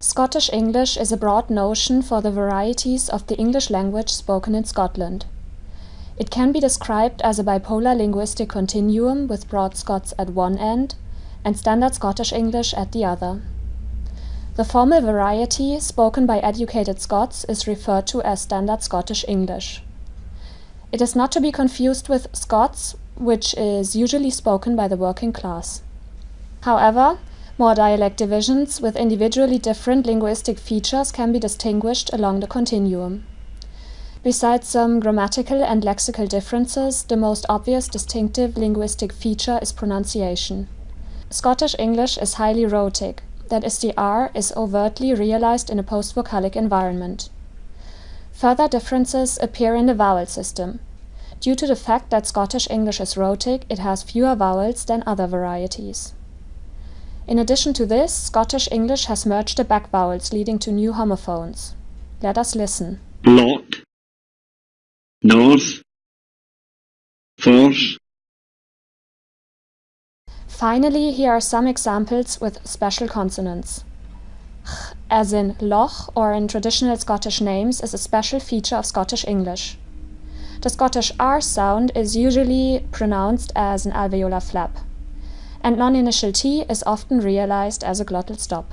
Scottish English is a broad notion for the varieties of the English language spoken in Scotland. It can be described as a bipolar linguistic continuum with Broad Scots at one end and Standard Scottish English at the other. The formal variety spoken by educated Scots is referred to as Standard Scottish English. It is not to be confused with Scots, which is usually spoken by the working class. However, more dialect divisions with individually different linguistic features can be distinguished along the continuum. Besides some grammatical and lexical differences, the most obvious distinctive linguistic feature is pronunciation. Scottish English is highly rhotic, that is the R is overtly realized in a post-vocalic environment. Further differences appear in the vowel system. Due to the fact that Scottish English is rhotic, it has fewer vowels than other varieties. In addition to this, Scottish English has merged the back vowels, leading to new homophones. Let us listen. Lot, North, Force. Finally, here are some examples with special consonants. Ch, as in loch or in traditional Scottish names, is a special feature of Scottish English. The Scottish R sound is usually pronounced as an alveolar flap and non-initial T is often realized as a glottal stop.